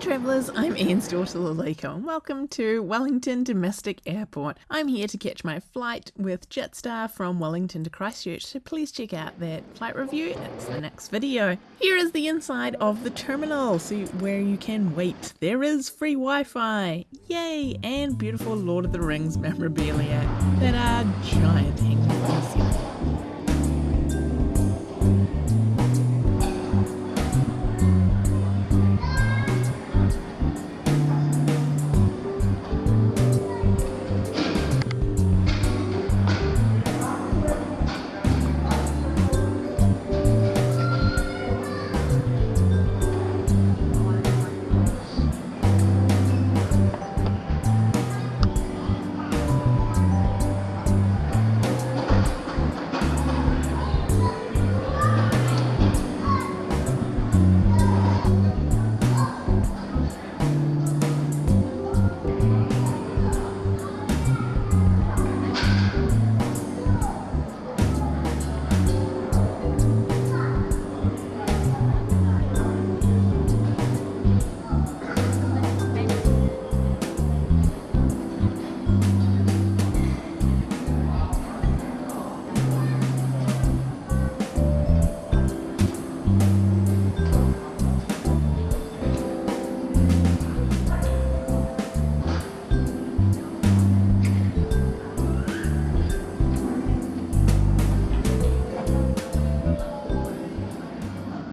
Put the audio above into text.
travellers, I'm Ian's daughter Lalika and welcome to Wellington Domestic Airport. I'm here to catch my flight with Jetstar from Wellington to Christchurch, so please check out that flight review, it's the next video. Here is the inside of the terminal, See where you can wait. There is free Wi-Fi, yay, and beautiful Lord of the Rings memorabilia that are giant